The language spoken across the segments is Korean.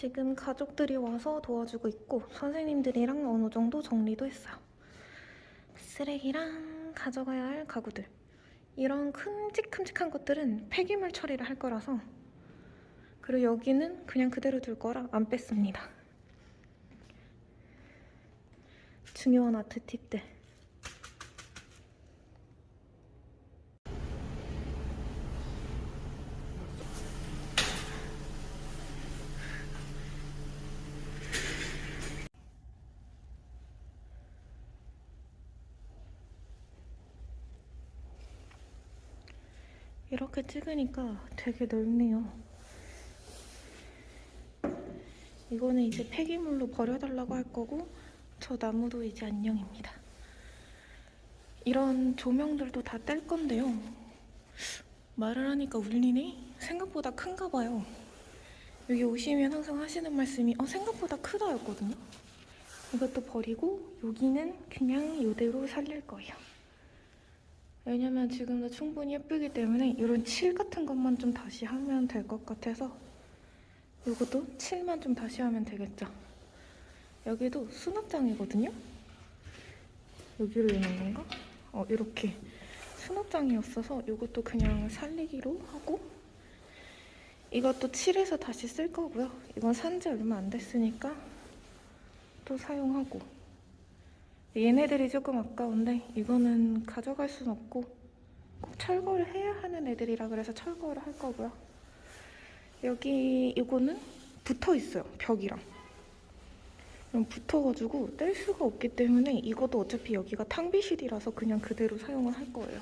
지금 가족들이 와서 도와주고 있고 선생님들이랑 어느 정도 정리도 했어요. 쓰레기랑 가져가야 할 가구들 이런 큼직큼직한 것들은 폐기물 처리를 할 거라서 그리고 여기는 그냥 그대로 둘 거라 안 뺐습니다. 중요한 아트 팁들 이렇게 찍으니까 되게 넓네요. 이거는 이제 폐기물로 버려달라고 할 거고 저 나무도 이제 안녕입니다. 이런 조명들도 다 뗄 건데요. 말을 하니까 울리네? 생각보다 큰가 봐요. 여기 오시면 항상 하시는 말씀이 어, 생각보다 크다였거든요. 이것도 버리고 여기는 그냥 이대로 살릴 거예요. 왜냐면 지금도 충분히 예쁘기 때문에 이런 칠 같은 것만 좀 다시 하면 될 것 같아서 이것도 칠만 좀 다시 하면 되겠죠. 여기도 수납장이거든요. 여기로 있는 건가? 어 이렇게 수납장이었어서 이것도 그냥 살리기로 하고 이것도 칠해서 다시 쓸 거고요. 이건 산지 얼마 안 됐으니까 또 사용하고 얘네들이 조금 아까운데 이거는 가져갈 순 없고 꼭 철거를 해야 하는 애들이라 그래서 철거를 할 거고요. 여기 이거는 붙어 있어요 벽이랑. 그럼 붙어가지고 뗄 수가 없기 때문에 이것도 어차피 여기가 탕비실이라서 그냥 그대로 사용을 할 거예요.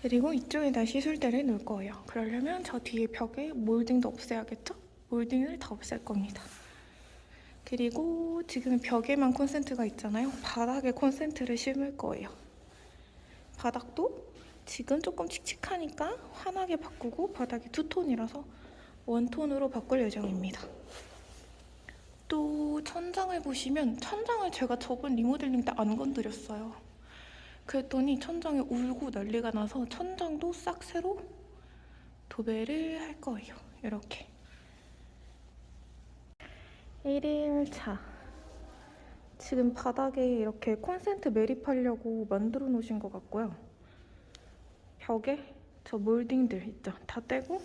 그리고 이쪽에다 시술대를 놓을 거예요. 그러려면 저 뒤에 벽에 몰딩도 없애야겠죠? 몰딩을 다 없앨 겁니다. 그리고 지금 벽에만 콘센트가 있잖아요. 바닥에 콘센트를 심을 거예요. 바닥도 지금 조금 칙칙하니까 환하게 바꾸고 바닥이 투톤이라서 원톤으로 바꿀 예정입니다. 또 천장을 보시면 천장을 제가 저번 리모델링 때 안 건드렸어요. 그랬더니 천장이 울고 난리가 나서 천장도 싹 새로 도배를 할 거예요. 이렇게. 1일차. 지금 바닥에 이렇게 콘센트 매립하려고 만들어 놓으신 것 같고요. 벽에 저 몰딩들 있죠. 다 떼고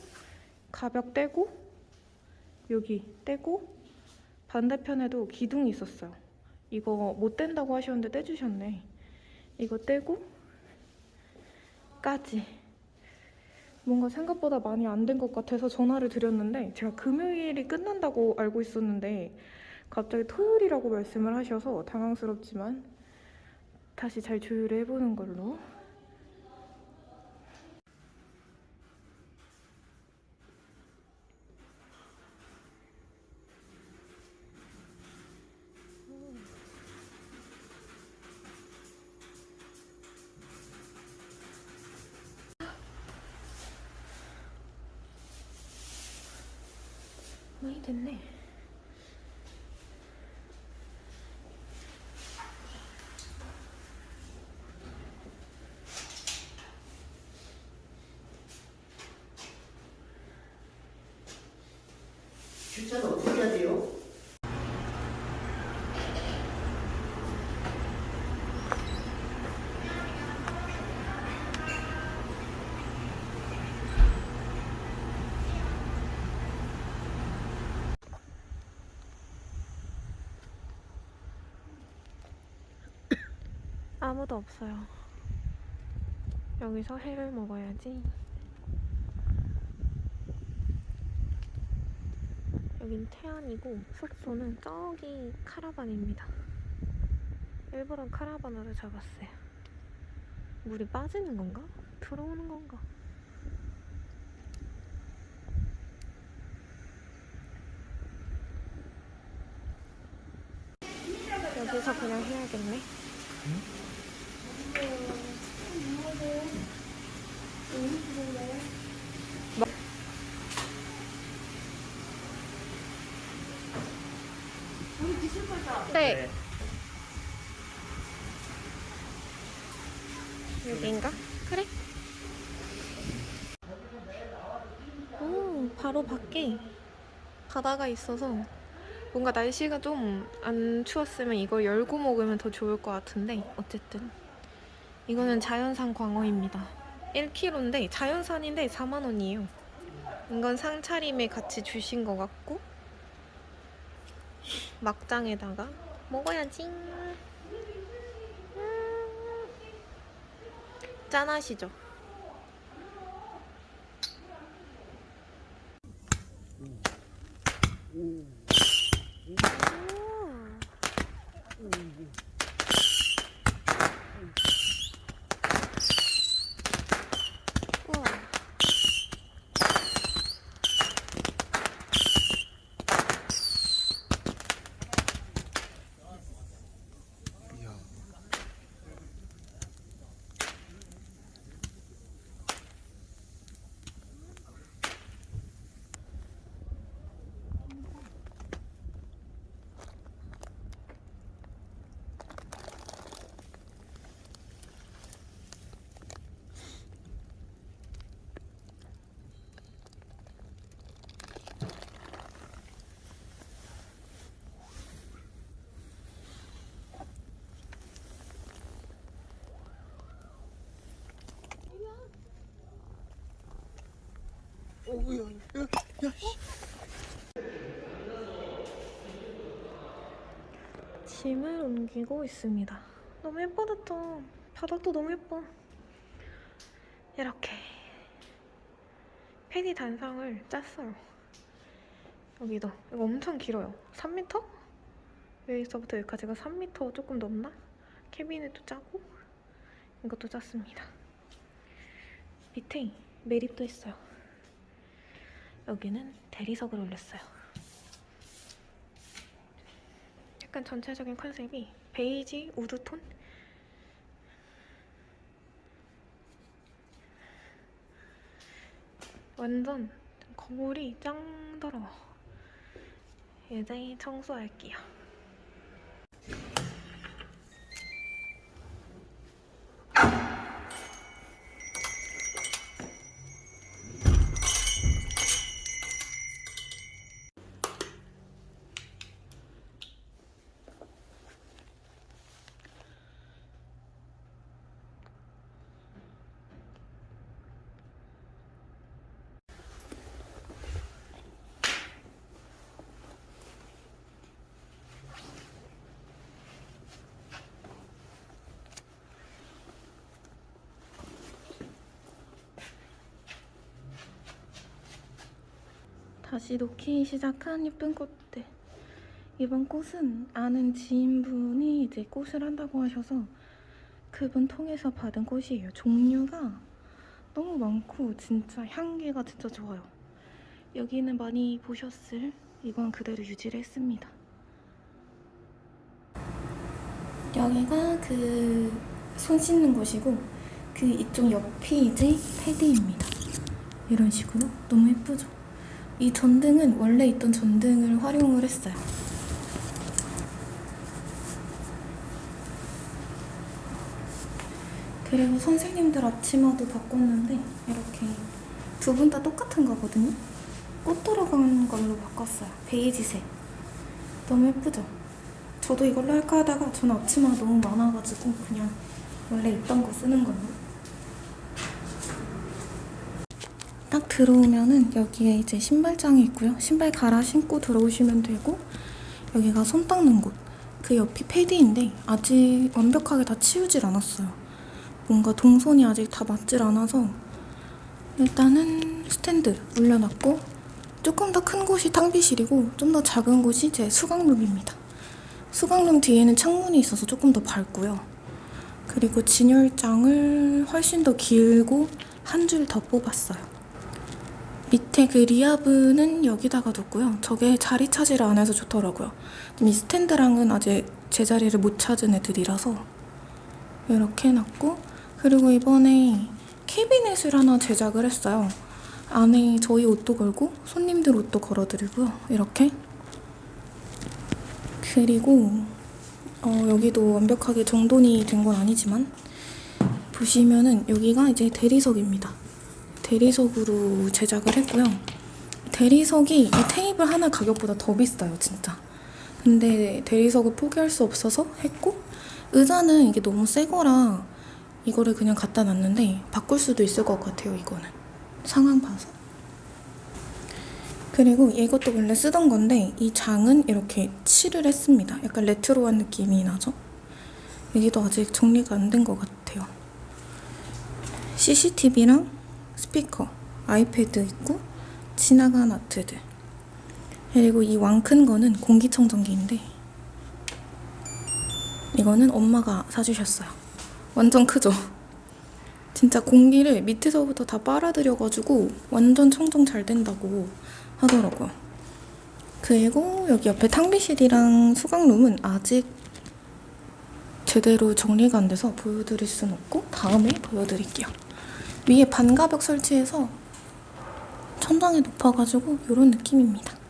가벽 떼고 여기 떼고 반대편에도 기둥이 있었어요. 이거 못 뗀다고 하셨는데 떼주셨네. 이거 떼고 까지. 뭔가 생각보다 많이 안 된 것 같아서 전화를 드렸는데 제가 금요일이 끝난다고 알고 있었는데 갑자기 토요일이라고 말씀을 하셔서 당황스럽지만 다시 잘 조율을 해보는 걸로 많이 됐네. 주차는 어떻게 해야 돼요? 아무도 없어요. 여기서 회를 먹어야지. 여긴 태안이고 숙소는 저기 카라반입니다. 일부러 카라반으로 잡았어요. 물이 빠지는 건가? 들어오는 건가? 여기서 그냥 해야겠네. 네. 여기인가? 그래. 오, 바로 밖에 바다가 있어서 뭔가 날씨가 좀 안 추웠으면 이걸 열고 먹으면 더 좋을 것 같은데 어쨌든 이거는 자연산 광어입니다. 1kg인데 자연산인데 4만 원이에요. 이건 상차림에 같이 주신 것 같고 막장에다가 먹어야지. 음. 짠하시죠? 우와. 짐을 옮기고 있습니다. 너무 예뻐졌죠? 바닥도 너무 예뻐. 이렇게 패디 단상을 짰어요. 여기도 이거 엄청 길어요. 3m? 여기서부터 여기까지가 3m 조금 넘나? 캐비넷도 짜고 이것도 짰습니다. 밑에 매립도 했어요. 여기는 대리석을 올렸어요. 약간 전체적인 컨셉이 베이지 우드톤? 완전 거울이 짱 더러워. 이제 청소할게요. 다시 놓기 시작한 예쁜 꽃들. 이번 꽃은 아는 지인분이 이제 꽃을 한다고 하셔서 그분 통해서 받은 꽃이에요. 종류가 너무 많고 진짜 향기가 진짜 좋아요. 여기는 많이 보셨을 이건 그대로 유지를 했습니다. 여기가 그 손 씻는 곳이고 그 이쪽 옆이 이제 패드입니다. 이런 식으로 너무 예쁘죠? 이 전등은 원래 있던 전등을 활용을 했어요. 그리고 선생님들 앞치마도 바꿨는데 이렇게 두 분 다 똑같은 거거든요. 꽃 들어간 걸로 바꿨어요. 베이지색. 너무 예쁘죠? 저도 이걸로 할까 하다가 저는 앞치마가 너무 많아가지고 그냥 원래 있던 거 쓰는 걸로. 딱 들어오면은 여기에 이제 신발장이 있고요. 신발 갈아 신고 들어오시면 되고 여기가 손 닦는 곳. 그 옆이 패디인데 아직 완벽하게 다 치우질 않았어요. 뭔가 동선이 아직 다 맞질 않아서 일단은 스탠드 올려놨고 조금 더 큰 곳이 탕비실이고 좀 더 작은 곳이 제 수강룸입니다. 수강룸 뒤에는 창문이 있어서 조금 더 밝고요. 그리고 진열장을 훨씬 더 길고 한 줄 더 뽑았어요. 밑에 그 리아브는 여기다가 뒀고요. 저게 자리 차지를 안 해서 좋더라고요. 이 스탠드랑은 아직 제자리를 못 찾은 애들이라서 이렇게 해놨고 그리고 이번에 캐비넷을 하나 제작을 했어요. 안에 저희 옷도 걸고 손님들 옷도 걸어드리고요. 이렇게 그리고 어, 여기도 완벽하게 정돈이 된 건 아니지만 보시면은 여기가 이제 대리석입니다. 대리석으로 제작을 했고요. 대리석이 이 테이블 하나 가격보다 더 비싸요, 진짜. 근데 대리석을 포기할 수 없어서 했고 의자는 이게 너무 새 거라 이거를 그냥 갖다 놨는데 바꿀 수도 있을 것 같아요, 이거는. 상황 봐서. 그리고 이것도 원래 쓰던 건데 이 장은 이렇게 칠을 했습니다. 약간 레트로한 느낌이 나죠? 여기도 아직 정리가 안 된 것 같아요. CCTV랑 스피커, 아이패드 있고 지나간 아트들. 그리고 이 왕 큰 거는 공기청정기인데 이거는 엄마가 사주셨어요. 완전 크죠? 진짜 공기를 밑에서부터 다 빨아들여가지고 완전 청정 잘 된다고 하더라고요. 그리고 여기 옆에 탕비실이랑 수강룸은 아직 제대로 정리가 안 돼서 보여드릴 순 없고 다음에 보여드릴게요. 위에 반가벽 설치해서 천장이 높아가지고 이런 느낌입니다.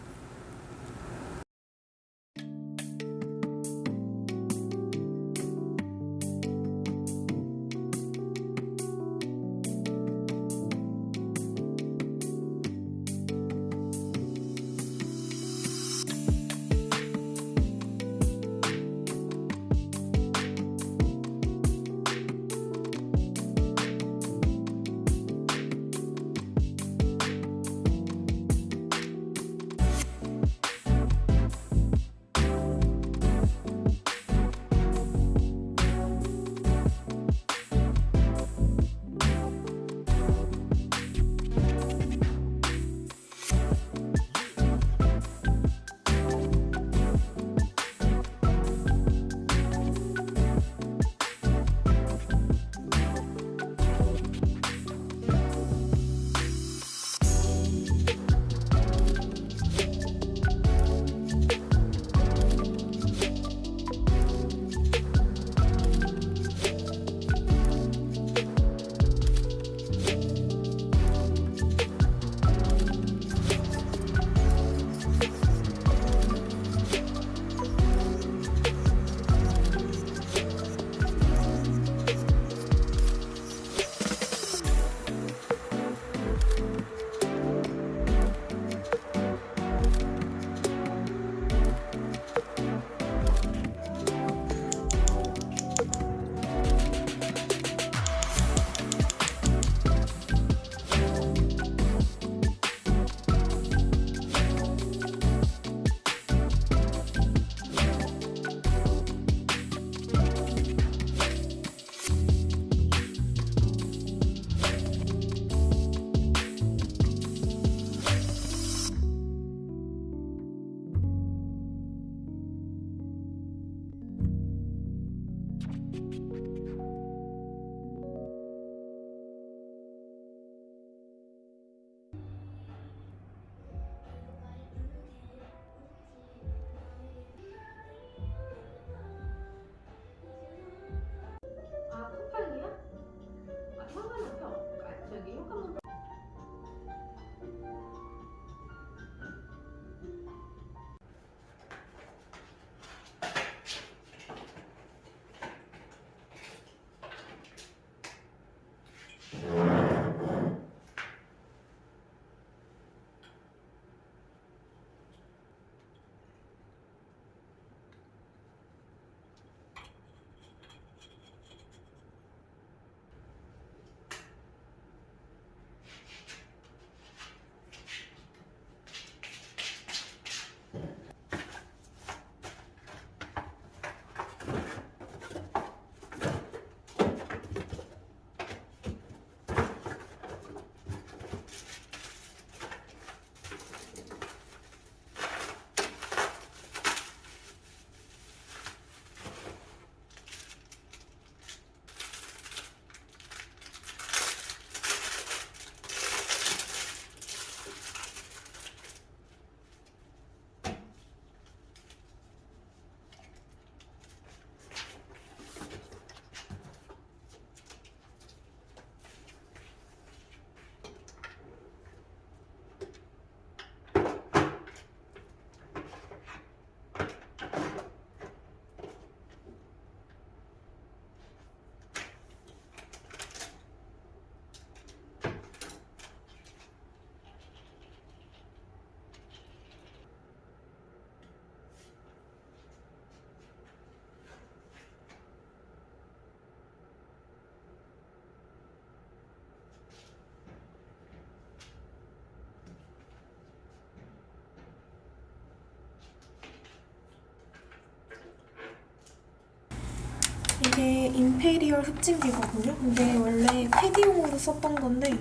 이게 임페리얼 흡진기거든요. 근데 원래 패디용으로 썼던 건데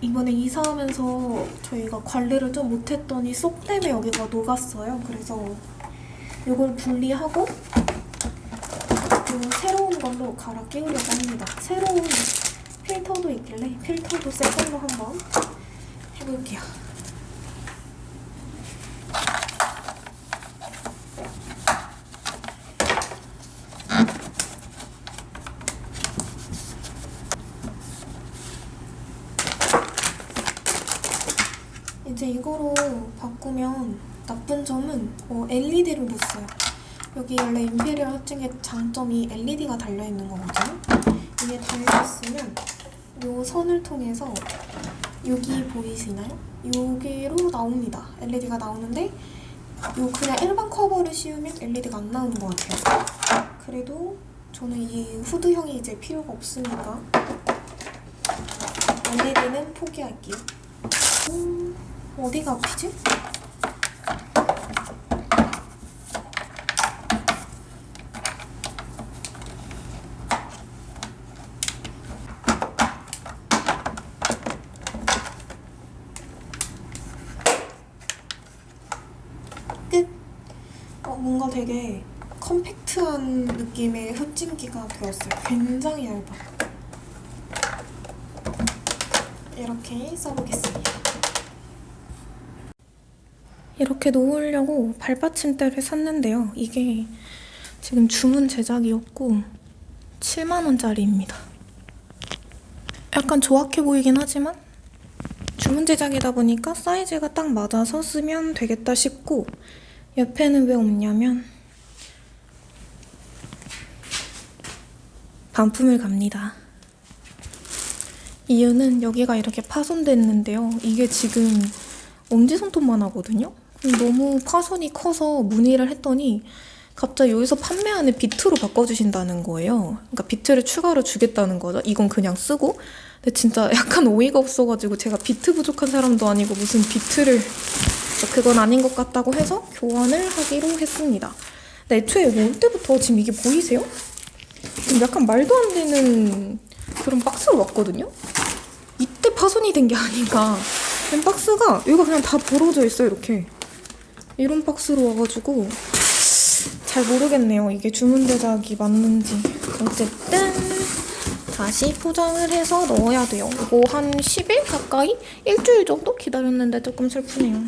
이번에 이사하면서 저희가 관리를 좀 못했더니 쏙 때문에 여기가 녹았어요. 그래서 이걸 분리하고 요 새로운 걸로 갈아 끼우려고 합니다. 새로운 필터도 있길래 필터도 새 걸로 한번 해볼게요. 이제 이거로 바꾸면 나쁜 점은 어, LED를 못 써요. 여기 원래 임페리얼 합증의 장점이 LED가 달려있는 거거든요. 이게 달려있으면 요 선을 통해서 여기 보이시나요? 여기로 나옵니다. LED가 나오는데 요 그냥 일반 커버를 씌우면 LED가 안 나오는 것 같아요. 그래도 저는 이 후드형이 이제 필요가 없으니까 LED는 포기할게요. 음, 어디가 아프지? 끝. 어, 뭔가 되게 컴팩트한 흡진기가 되었어요. 굉장히 얇아. 이렇게 써보겠습니다. 이렇게 놓으려고 발받침대를 샀는데요. 이게 지금 주문 제작이었고 7만원짜리입니다. 약간 조악해 보이긴 하지만 주문 제작이다 보니까 사이즈가 딱 맞아서 쓰면 되겠다 싶고 옆에는 왜 없냐면 반품을 갑니다. 이유는 여기가 이렇게 파손됐는데요. 이게 지금 엄지손톱만 하거든요. 너무 파손이 커서 문의를 했더니 갑자기 여기서 판매하는 비트로 바꿔주신다는 거예요. 그러니까 비트를 추가로 주겠다는 거죠. 이건 그냥 쓰고. 근데 진짜 약간 어이가 없어가지고 제가 비트 부족한 사람도 아니고 무슨 비트를 그건 아닌 것 같다고 해서 교환을 하기로 했습니다. 근데 애초에 올 때부터 지금 이게 보이세요? 지금 약간 말도 안 되는 그런 박스로 왔거든요? 이때 파손이 된 게 아닌가. 이 박스가 여기가 그냥 다 벌어져 있어요, 이렇게. 이런 박스로 와가지고 잘 모르겠네요. 이게 주문 제작이 맞는지. 어쨌든 다시 포장을 해서 넣어야 돼요. 이거 한 10일 가까이? 일주일 정도 기다렸는데 조금 슬프네요.